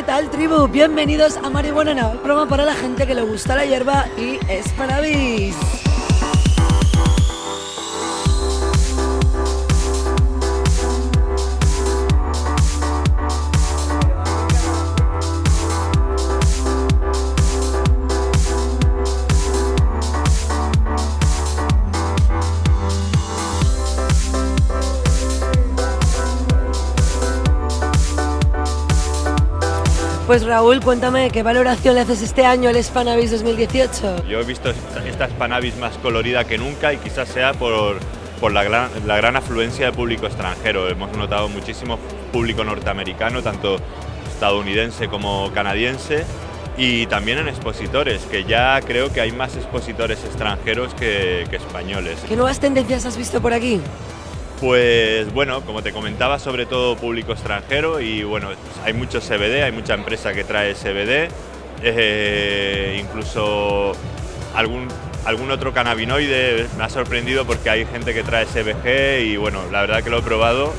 ¿Qué tal, tribu? Bienvenidos a Marihuana Now, para la gente que le gusta la hierba y es para Pues Raúl, cuéntame, ¿qué valoración le haces este año al Spanavis 2018? Yo he visto esta Spanavis más colorida que nunca y quizás sea por, por la, gran, la gran afluencia de público extranjero. Hemos notado muchísimo público norteamericano, tanto estadounidense como canadiense, y también en expositores, que ya creo que hay más expositores extranjeros que, que españoles. ¿Qué nuevas tendencias has visto por aquí? Pues bueno, como te comentaba, sobre todo público extranjero y bueno, hay mucho CBD, hay mucha empresa que trae CBD, eh, incluso algún, algún otro cannabinoide me ha sorprendido porque hay gente que trae CBG y bueno, la verdad que lo he probado,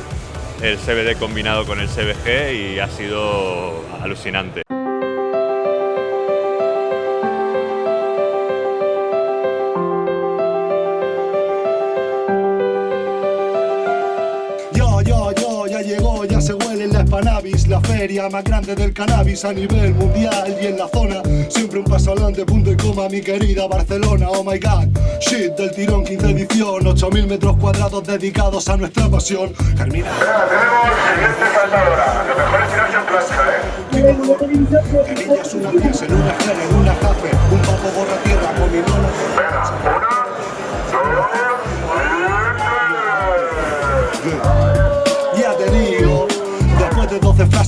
el CBD combinado con el CBG y ha sido alucinante. Feria más grande del cannabis a nivel mundial y en la zona siempre un paso adelante, punto y coma, mi querida Barcelona, oh my god, shit del tirón, quinta edición, 8000 metros cuadrados dedicados a nuestra pasión. Germina. tenemos siguiente saltadora, lo mejor es tirarse en plancha, ¿eh? Ella es una pieza, en una jere, en una café, un papo borra tierra con mi nona.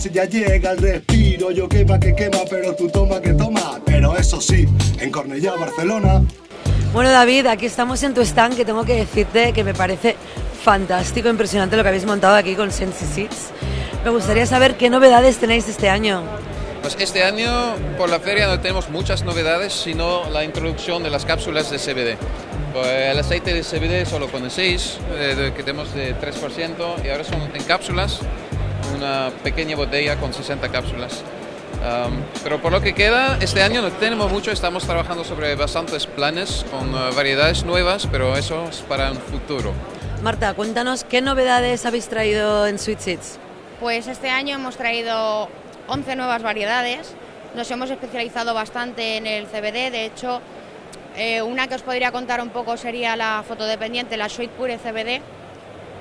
12 frases ya llega el respiro Yo quema que quema, pero tú toma que toma. Pero eso sí, en Cornellá, Barcelona. Bueno David, aquí estamos en tu stand que tengo que decirte que me parece fantástico, impresionante lo que habéis montado aquí con Sensi Seeds. Me gustaría saber qué novedades tenéis este año. Pues este año por la feria no tenemos muchas novedades, sino la introducción de las cápsulas de CBD. Pues el aceite de CBD solo con el 6, eh, que tenemos de 3%, y ahora son en cápsulas una pequeña botella con 60 cápsulas. pero por lo que queda, este año no tenemos mucho, estamos trabajando sobre bastantes planes con uh, variedades nuevas, pero eso es para un futuro. Marta, cuéntanos qué novedades habéis traído en Sweet Seeds. Pues este año hemos traído 11 nuevas variedades, nos hemos especializado bastante en el CBD, de hecho, eh, una que os podría contar un poco sería la fotodependiente, la Sweet Pure CBD,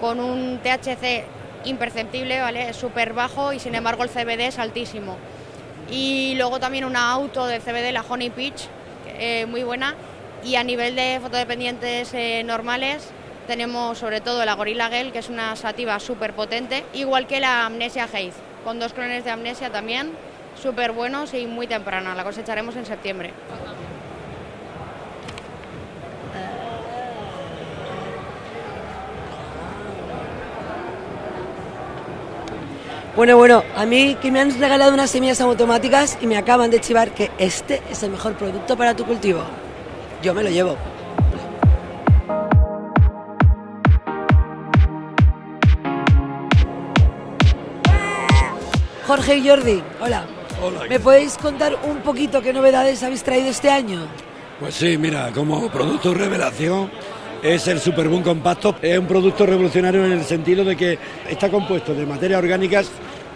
con un THC imperceptible, ¿vale? Es súper bajo y sin embargo el CBD es altísimo. Y luego también una auto de CBD, la Honey Peach, eh, muy buena. Y a nivel de fotodependientes eh, normales tenemos sobre todo la Gorilla Gel, que es una sativa súper potente, igual que la Amnesia Haze, con dos clones de Amnesia también, súper buenos y muy temprana, la cosecharemos en septiembre. Bueno, bueno, a mí que me han regalado unas semillas automáticas y me acaban de chivar que este es el mejor producto para tu cultivo. Yo me lo llevo. Jorge y Jordi, hola. Hola. ¿Me podéis contar un poquito qué novedades habéis traído este año? Pues sí, mira, como producto revelación es el Superboom Compacto. Es un producto revolucionario en el sentido de que está compuesto de materias orgánicas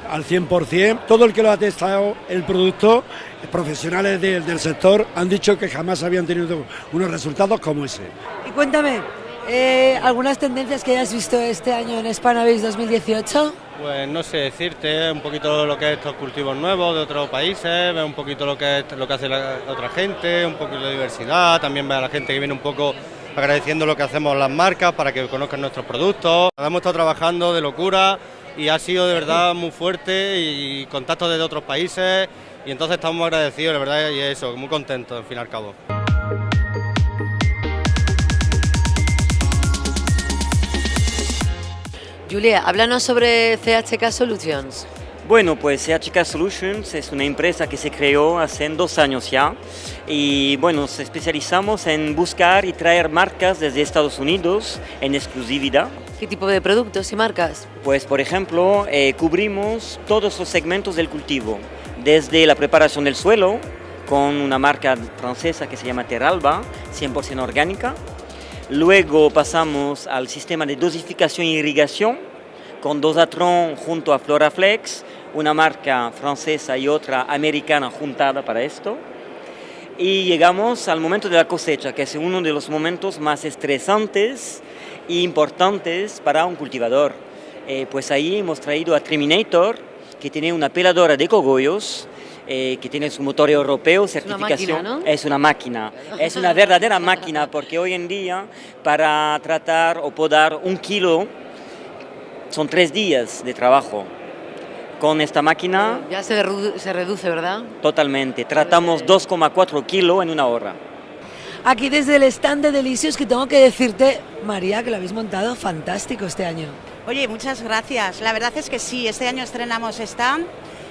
al 100%. Todo el que lo ha testado el producto, profesionales del sector, han dicho que jamás habían tenido unos resultados como ese. Y cuéntame, eh, ¿algunas tendencias que hayas visto este año en Spanabase 2018? Pues no sé decirte, un poquito lo que es estos cultivos nuevos de otros países, ver un poquito lo que es lo que hace la otra gente, un poquito de diversidad, también ver a la gente que viene un poco agradeciendo lo que hacemos las marcas para que conozcan nuestros productos. Hemos estado trabajando de locura y ha sido de verdad muy fuerte y contactos desde otros países y entonces estamos agradecidos, de verdad, y eso, muy contentos, al fin y al cabo. Julia, háblanos sobre CHK Solutions. Bueno, pues CHK Solutions es una empresa que se creó hace dos años ya y bueno, nos especializamos en buscar y traer marcas desde Estados Unidos en exclusividad. ¿Qué tipo de productos y marcas? Pues por ejemplo, eh, cubrimos todos los segmentos del cultivo, desde la preparación del suelo con una marca francesa que se llama Teralba, 100% orgánica. Luego pasamos al sistema de dosificación e irrigación con Dosatron junto a Floraflex, una marca francesa y otra americana juntada para esto. Y llegamos al momento de la cosecha, que es uno de los momentos más estresantes e importantes para un cultivador. Eh, pues ahí hemos traído a Terminator, que tiene una peladora de cogollos, eh, que tiene su motor europeo, certificación. máquina, ¿no? Es una máquina, es una verdadera máquina, porque hoy en día para tratar o podar un kilo son tres días de trabajo. Con esta máquina Ya se, redu- se reduce, ¿verdad? totalmente, tratamos 2,4 kilos en una hora. Aquí desde el stand de Delicios que tengo que decirte, María, que lo habéis montado fantástico este año. Oye, muchas gracias. La verdad es que sí, este año estrenamos stand.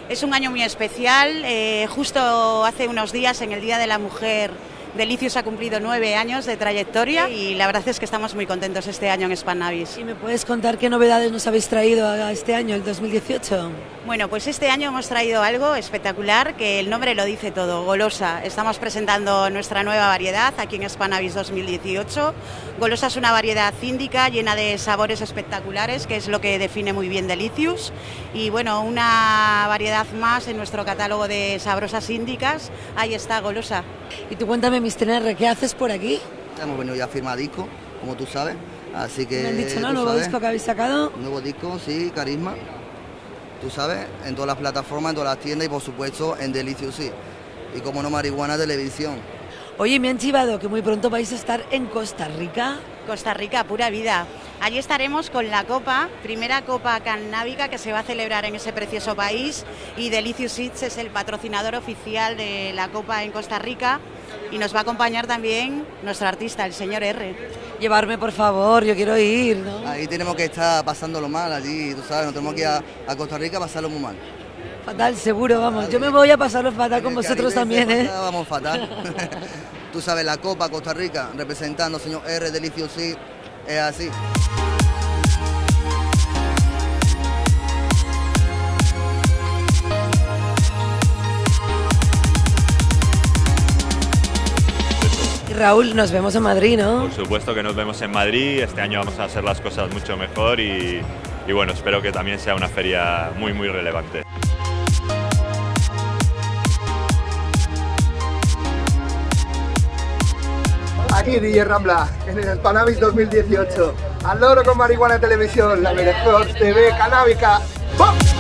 Es un año muy especial. Eh, justo hace unos días, en el Día de la Mujer, Delicios ha cumplido nueve años de trayectoria y la verdad es que estamos muy contentos este año en Spanavis. ¿Y me puedes contar qué novedades nos habéis traído a este año, el 2018? Bueno, pues este año hemos traído algo espectacular que el nombre lo dice todo, Golosa. Estamos presentando nuestra nueva variedad aquí en Spanavis 2018. Golosa es una variedad índica llena de sabores espectaculares, que es lo que define muy bien Delicious. Y bueno, una variedad más en nuestro catálogo de sabrosas índicas. Ahí está Golosa. Y tú cuéntame, Mr. R, ¿qué haces por aquí? Hemos venido ya a firmar disco, como tú sabes. Así que. Me han dicho, ¿no? Nuevo sabes, disco que habéis sacado. Nuevo disco, sí, Carisma. Tú sabes, en todas las plataformas, en todas las tiendas y por supuesto en Delicious, sí. Y como no, Marihuana Televisión. Oye, me han chivado que muy pronto vais a estar en Costa Rica. Costa Rica, pura vida. Allí estaremos con la copa, primera copa cannábica que se va a celebrar en ese precioso país y Delicious Eats es el patrocinador oficial de la copa en Costa Rica y nos va a acompañar también nuestro artista, el señor R. Llevarme, por favor, yo quiero ir, ¿no? Ahí tenemos que estar pasándolo mal, allí, tú sabes, nos tenemos que ir a, a Costa Rica a pasarlo muy mal. Fatal, seguro, vamos. Yo me voy a pasarlo fatal con vosotros también, ¿eh? pasa, Vamos fatal. tú sabes, la Copa Costa Rica, representando señor R, Delicious, es así. Raúl, nos vemos en Madrid, ¿no? Por supuesto que nos vemos en Madrid, este año vamos a hacer las cosas mucho mejor y, y bueno, espero que también sea una feria muy muy relevante. Aquí DJ Rambla, en el Spanavis 2018. Al loro con marihuana televisión, la mejor TV canábica. ¡Bum!